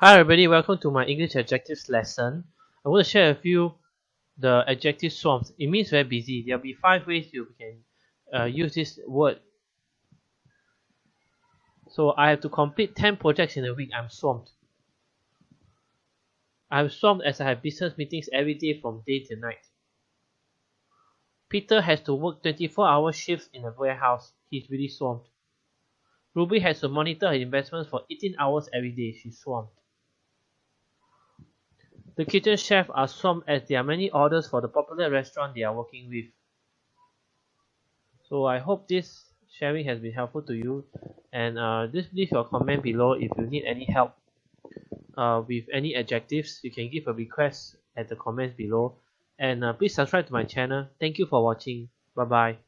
Hi everybody, welcome to my English adjectives lesson. I want to share with you the adjective swamped. It means very busy. There'll be five ways you can uh, use this word. So I have to complete 10 projects in a week. I'm swamped. I'm swamped as I have business meetings every day from day to night. Peter has to work 24 hour shifts in a warehouse. He's really swamped. Ruby has to monitor her investments for 18 hours every day. She's swamped. The kitchen chef are swamped as there are many orders for the popular restaurant they are working with. So I hope this sharing has been helpful to you and uh, just leave your comment below if you need any help uh, with any adjectives. You can give a request at the comments below and uh, please subscribe to my channel. Thank you for watching. Bye bye.